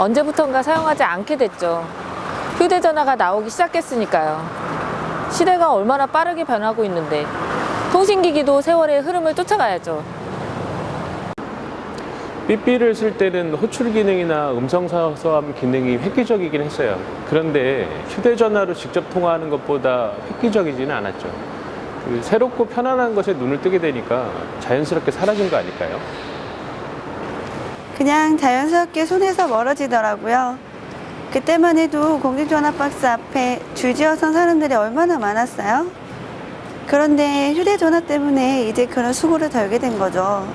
언제부턴가 사용하지 않게 됐죠. 휴대전화가 나오기 시작했으니까요. 시대가 얼마나 빠르게 변하고 있는데 통신기기도 세월의 흐름을 쫓아가야죠. 삐삐를 쓸 때는 호출 기능이나 음성 사서함 기능이 획기적이긴 했어요. 그런데 휴대전화로 직접 통화하는 것보다 획기적이지는 않았죠. 그 새롭고 편안한 것에 눈을 뜨게 되니까 자연스럽게 사라진 거 아닐까요? 그냥 자연스럽게 손에서 멀어지더라고요. 그때만 해도 공중전화 박스 앞에 줄지어 선 사람들이 얼마나 많았어요? 그런데 휴대전화 때문에 이제 그런 수고를 덜게 된 거죠.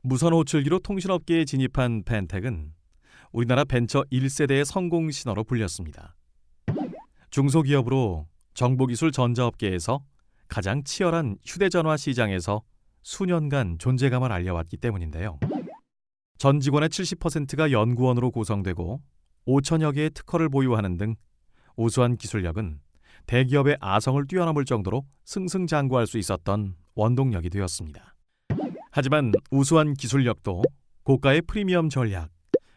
무선 호출기로 통신업계에 진입한 펜텍은 우리나라 벤처 1세대의 성공 신호로 불렸습니다. 중소기업으로 정보기술 전자업계에서 가장 치열한 휴대전화 시장에서 수년간 존재감을 알려왔기 때문인데요. 전 직원의 70%가 연구원으로 구성되고 5천여 개의 특허를 보유하는 등 우수한 기술력은 대기업의 아성을 뛰어넘을 정도로 승승장구할 수 있었던 원동력이 되었습니다. 하지만 우수한 기술력도 고가의 프리미엄 전략,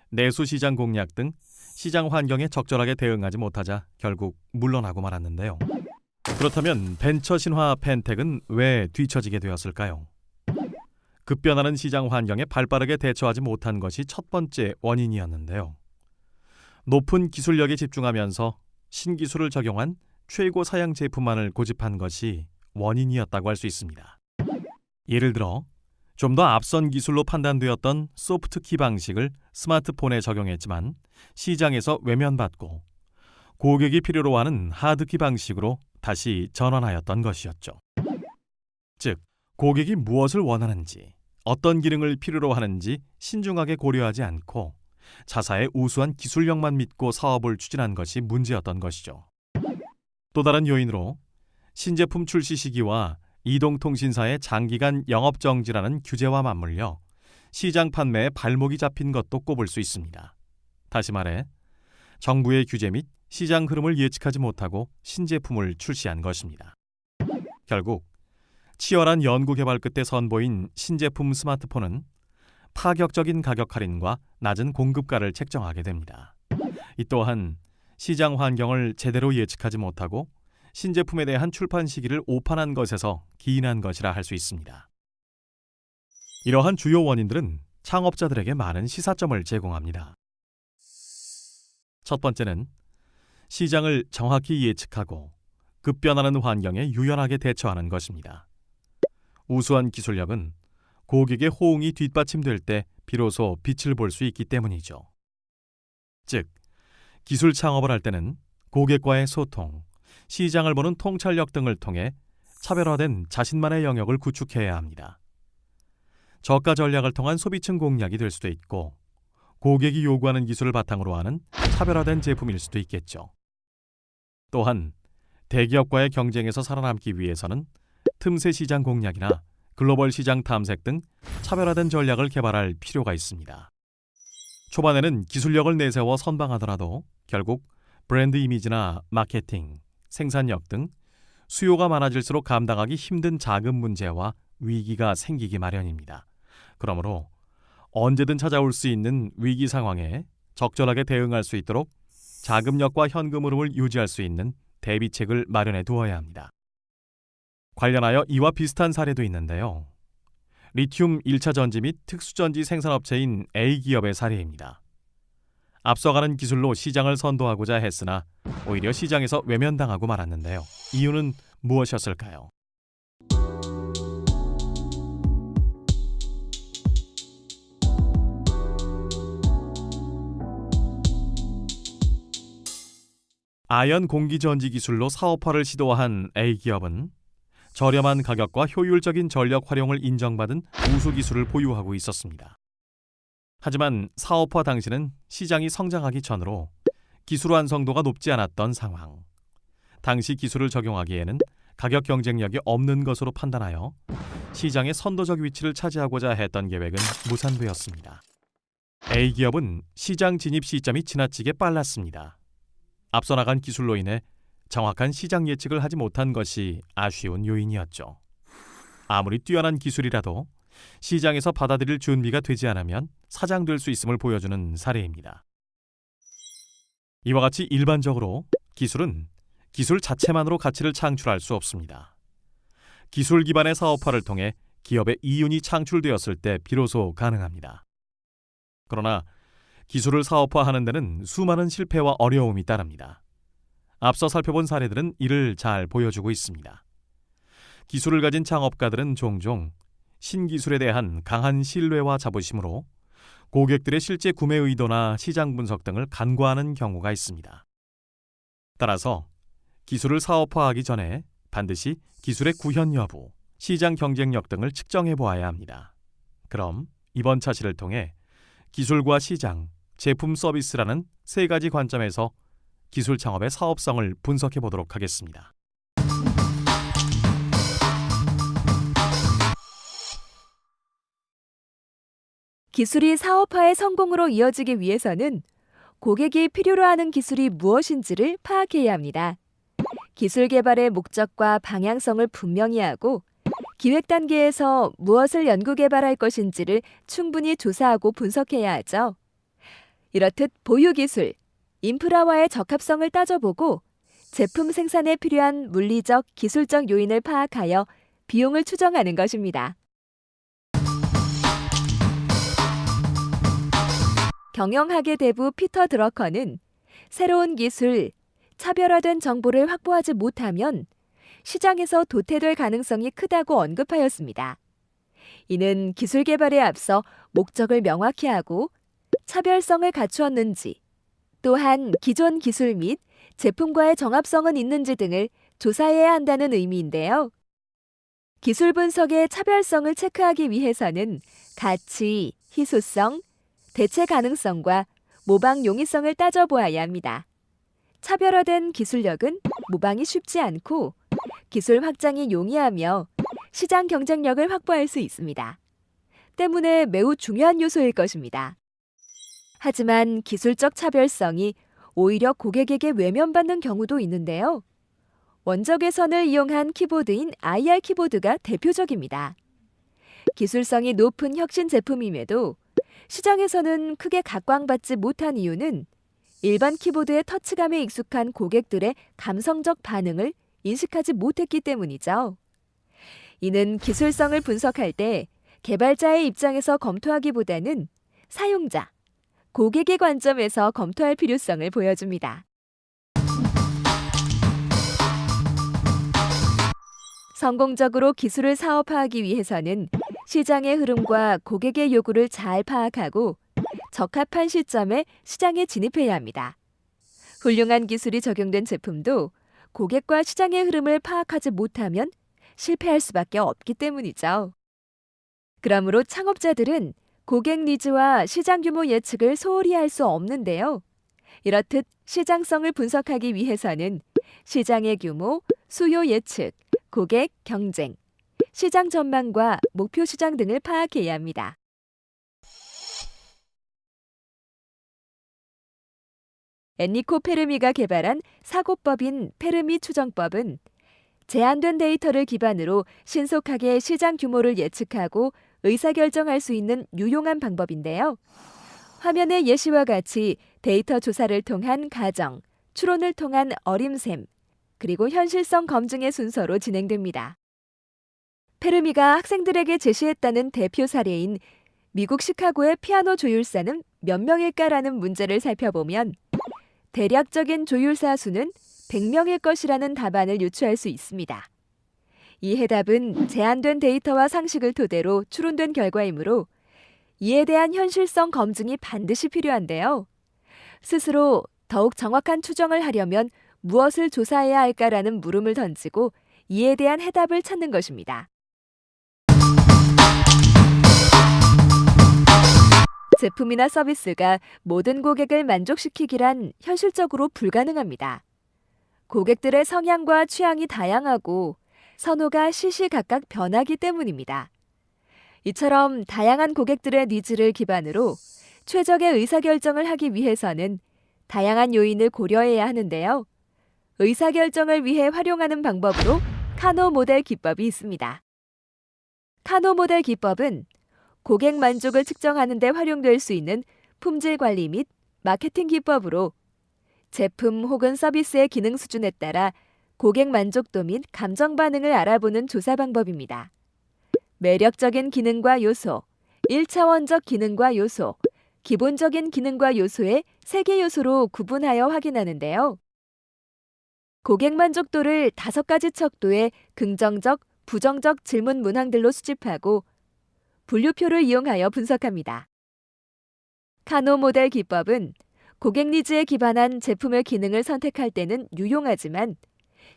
내수 시장 공략 등 시장 환경에 적절하게 대응하지 못하자 결국 물러나고 말았는데요. 그렇다면 벤처 신화 펜텍은 왜 뒤처지게 되었을까요? 급변하는 시장 환경에 발빠르게 대처하지 못한 것이 첫 번째 원인이었는데요. 높은 기술력에 집중하면서 신기술을 적용한 최고 사양 제품만을 고집한 것이 원인이었다고 할 수 있습니다. 예를 들어 좀 더 앞선 기술로 판단되었던 소프트키 방식을 스마트폰에 적용했지만 시장에서 외면받고 고객이 필요로 하는 하드키 방식으로 다시 전환하였던 것이었죠. 즉, 고객이 무엇을 원하는지, 어떤 기능을 필요로 하는지 신중하게 고려하지 않고 자사의 우수한 기술력만 믿고 사업을 추진한 것이 문제였던 것이죠. 또 다른 요인으로 신제품 출시 시기와 이동통신사의 장기간 영업 정지라는 규제와 맞물려 시장 판매에 발목이 잡힌 것도 꼽을 수 있습니다. 다시 말해 정부의 규제 및 시장 흐름을 예측하지 못하고 신제품을 출시한 것입니다. 결국 치열한 연구 개발 끝에 선보인 신제품 스마트폰은 파격적인 가격 할인과 낮은 공급가를 책정하게 됩니다. 이 또한 시장 환경을 제대로 예측하지 못하고 신제품에 대한 출판 시기를 오판한 것에서 기인한 것이라 할 수 있습니다. 이러한 주요 원인들은 창업자들에게 많은 시사점을 제공합니다. 첫 번째는 시장을 정확히 예측하고 급변하는 환경에 유연하게 대처하는 것입니다. 우수한 기술력은 고객의 호응이 뒷받침될 때 비로소 빛을 볼 수 있기 때문이죠. 즉, 기술 창업을 할 때는 고객과의 소통, 시장을 보는 통찰력 등을 통해 차별화된 자신만의 영역을 구축해야 합니다. 저가 전략을 통한 소비층 공략이 될 수도 있고 고객이 요구하는 기술을 바탕으로 하는 차별화된 제품일 수도 있겠죠. 또한 대기업과의 경쟁에서 살아남기 위해서는 틈새 시장 공략이나 글로벌 시장 탐색 등 차별화된 전략을 개발할 필요가 있습니다. 초반에는 기술력을 내세워 선방하더라도 결국 브랜드 이미지나 마케팅, 생산력 등 수요가 많아질수록 감당하기 힘든 자금 문제와 위기가 생기기 마련입니다. 그러므로 언제든 찾아올 수 있는 위기 상황에 적절하게 대응할 수 있도록 자금력과 현금 흐름을 유지할 수 있는 대비책을 마련해 두어야 합니다. 관련하여 이와 비슷한 사례도 있는데요. 리튬 1차 전지 및 특수전지 생산업체인 A기업의 사례입니다. 앞서가는 기술로 시장을 선도하고자 했으나 오히려 시장에서 외면당하고 말았는데요. 이유는 무엇이었을까요? 아연 공기 전지 기술로 사업화를 시도한 A기업은 저렴한 가격과 효율적인 전력 활용을 인정받은 우수 기술을 보유하고 있었습니다. 하지만 사업화 당시는 시장이 성장하기 전으로 기술 완성도가 높지 않았던 상황. 당시 기술을 적용하기에는 가격 경쟁력이 없는 것으로 판단하여 시장의 선도적 위치를 차지하고자 했던 계획은 무산되었습니다. A기업은 시장 진입 시점이 지나치게 빨랐습니다. 앞서 나간 기술로 인해 정확한 시장 예측을 하지 못한 것이 아쉬운 요인이었죠. 아무리 뛰어난 기술이라도 시장에서 받아들일 준비가 되지 않으면 사장될 수 있음을 보여주는 사례입니다. 이와 같이 일반적으로 기술은 기술 자체만으로 가치를 창출할 수 없습니다. 기술 기반의 사업화를 통해 기업의 이윤이 창출되었을 때 비로소 가능합니다. 그러나 기술을 사업화하는 데는 수많은 실패와 어려움이 따릅니다. 앞서 살펴본 사례들은 이를 잘 보여주고 있습니다. 기술을 가진 창업가들은 종종 신기술에 대한 강한 신뢰와 자부심으로 고객들의 실제 구매 의도나 시장 분석 등을 간과하는 경우가 있습니다. 따라서 기술을 사업화하기 전에 반드시 기술의 구현 여부, 시장 경쟁력 등을 측정해 보아야 합니다. 그럼 이번 차시를 통해 기술과 시장, 제품 서비스라는 세 가지 관점에서 기술 창업의 사업성을 분석해 보도록 하겠습니다. 기술이 사업화의 성공으로 이어지기 위해서는 고객이 필요로 하는 기술이 무엇인지를 파악해야 합니다. 기술 개발의 목적과 방향성을 분명히 하고 기획 단계에서 무엇을 연구 개발할 것인지를 충분히 조사하고 분석해야 하죠. 이렇듯 보유 기술, 인프라와의 적합성을 따져보고 제품 생산에 필요한 물리적, 기술적 요인을 파악하여 비용을 추정하는 것입니다. 경영학의 대부 피터 드러커는 새로운 기술, 차별화된 정보를 확보하지 못하면 시장에서 도태될 가능성이 크다고 언급하였습니다. 이는 기술 개발에 앞서 목적을 명확히 하고 차별성을 갖추었는지, 또한 기존 기술 및 제품과의 정합성은 있는지 등을 조사해야 한다는 의미인데요. 기술 분석의 차별성을 체크하기 위해서는 가치, 희소성, 대체 가능성과 모방 용이성을 따져보아야 합니다. 차별화된 기술력은 모방이 쉽지 않고 기술 확장이 용이하며 시장 경쟁력을 확보할 수 있습니다. 때문에 매우 중요한 요소일 것입니다. 하지만 기술적 차별성이 오히려 고객에게 외면받는 경우도 있는데요. 원적 외선을 이용한 키보드인 IR 키보드가 대표적입니다. 기술성이 높은 혁신 제품임에도 시장에서는 크게 각광받지 못한 이유는 일반 키보드의 터치감에 익숙한 고객들의 감성적 반응을 인식하지 못했기 때문이죠. 이는 기술성을 분석할 때 개발자의 입장에서 검토하기보다는 사용자, 고객의 관점에서 검토할 필요성을 보여줍니다. 성공적으로 기술을 사업화하기 위해서는 시장의 흐름과 고객의 요구를 잘 파악하고 적합한 시점에 시장에 진입해야 합니다. 훌륭한 기술이 적용된 제품도 고객과 시장의 흐름을 파악하지 못하면 실패할 수밖에 없기 때문이죠. 그러므로 창업자들은 고객 니즈와 시장 규모 예측을 소홀히 할 수 없는데요. 이렇듯 시장성을 분석하기 위해서는 시장의 규모, 수요 예측, 고객 경쟁, 시장 전망과 목표 시장 등을 파악해야 합니다. 엔리코 페르미가 개발한 사고법인 페르미 추정법은 제한된 데이터를 기반으로 신속하게 시장 규모를 예측하고 의사결정할 수 있는 유용한 방법인데요. 화면의 예시와 같이 데이터 조사를 통한 가정, 추론을 통한 어림셈, 그리고 현실성 검증의 순서로 진행됩니다. 페르미가 학생들에게 제시했다는 대표 사례인 미국 시카고의 피아노 조율사는 몇 명일까라는 문제를 살펴보면 대략적인 조율사 수는 100명일 것이라는 답안을 유추할 수 있습니다. 이 해답은 제한된 데이터와 상식을 토대로 추론된 결과이므로 이에 대한 현실성 검증이 반드시 필요한데요. 스스로 더욱 정확한 추정을 하려면 무엇을 조사해야 할까라는 물음을 던지고 이에 대한 해답을 찾는 것입니다. 제품이나 서비스가 모든 고객을 만족시키기란 현실적으로 불가능합니다. 고객들의 성향과 취향이 다양하고 선호가 시시각각 변하기 때문입니다. 이처럼 다양한 고객들의 니즈를 기반으로 최적의 의사결정을 하기 위해서는 다양한 요인을 고려해야 하는데요. 의사결정을 위해 활용하는 방법으로 카노 모델 기법이 있습니다. 카노 모델 기법은 고객 만족을 측정하는 데 활용될 수 있는 품질 관리 및 마케팅 기법으로 제품 혹은 서비스의 기능 수준에 따라 고객 만족도 및 감정 반응을 알아보는 조사 방법입니다. 매력적인 기능과 요소, 1차원적 기능과 요소, 기본적인 기능과 요소의 세개 요소로 구분하여 확인하는데요. 고객 만족도를 다섯 가지 척도의 긍정적, 부정적 질문 문항들로 수집하고 분류표를 이용하여 분석합니다. 카노 모델 기법은 고객 니즈에 기반한 제품의 기능을 선택할 때는 유용하지만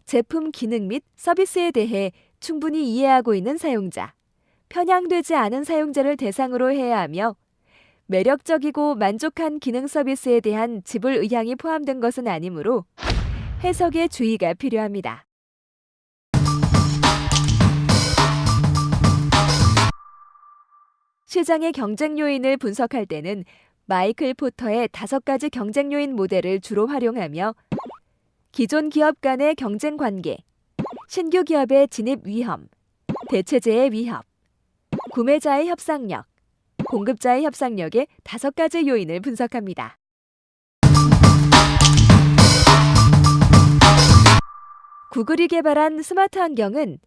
제품 기능 및 서비스에 대해 충분히 이해하고 있는 사용자, 편향되지 않은 사용자를 대상으로 해야 하며 매력적이고 만족한 기능 서비스에 대한 지불 의향이 포함된 것은 아니므로 해석에 주의가 필요합니다. 시장의 경쟁 요인을 분석할 때는 마이클 포터의 다섯 가지 경쟁 요인 모델을 주로 활용하며 기존 기업 간의 경쟁 관계, 신규 기업의 진입 위험, 대체재의 위협, 구매자의 협상력, 공급자의 협상력의 다섯 가지 요인을 분석합니다. 구글이 개발한 스마트 안경은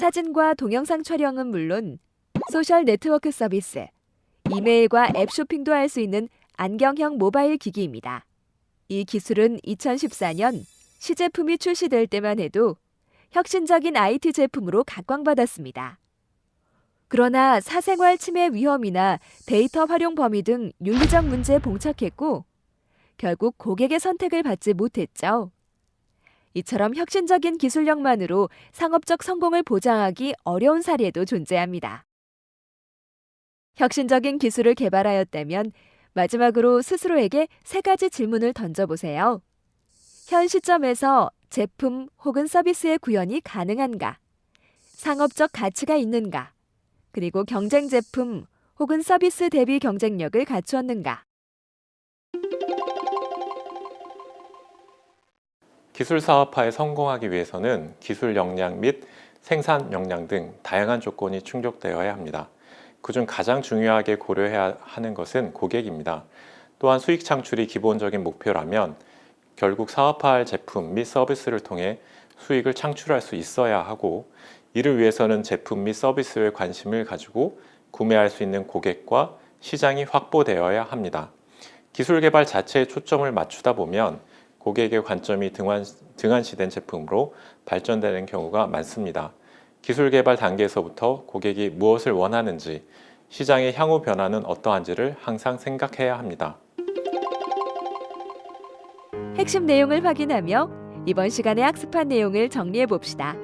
사진과 동영상 촬영은 물론 소셜 네트워크 서비스, 이메일과 앱 쇼핑도 할 수 있는 안경형 모바일 기기입니다. 이 기술은 2014년 시제품이 출시될 때만 해도 혁신적인 IT 제품으로 각광받았습니다. 그러나 사생활 침해 위험이나 데이터 활용 범위 등 윤리적 문제에 봉착했고 결국 고객의 선택을 받지 못했죠. 이처럼 혁신적인 기술력만으로 상업적 성공을 보장하기 어려운 사례도 존재합니다. 혁신적인 기술을 개발하였다면 마지막으로 스스로에게 세 가지 질문을 던져보세요. 현 시점에서 제품 혹은 서비스의 구현이 가능한가? 상업적 가치가 있는가? 그리고 경쟁 제품 혹은 서비스 대비 경쟁력을 갖추었는가? 기술 사업화에 성공하기 위해서는 기술 역량 및 생산 역량 등 다양한 조건이 충족되어야 합니다. 그중 가장 중요하게 고려해야 하는 것은 고객입니다. 또한 수익 창출이 기본적인 목표라면 결국 사업화할 제품 및 서비스를 통해 수익을 창출할 수 있어야 하고 이를 위해서는 제품 및 서비스에 관심을 가지고 구매할 수 있는 고객과 시장이 확보되어야 합니다. 기술 개발 자체에 초점을 맞추다 보면 고객의 관점이 등한, 등한시된 제품으로 발전되는 경우가 많습니다. 기술 개발 단계에서부터 고객이 무엇을 원하는지, 시장의 향후 변화는 어떠한지를 항상 생각해야 합니다. 핵심 내용을 확인하며 이번 시간에 학습한 내용을 정리해 봅시다.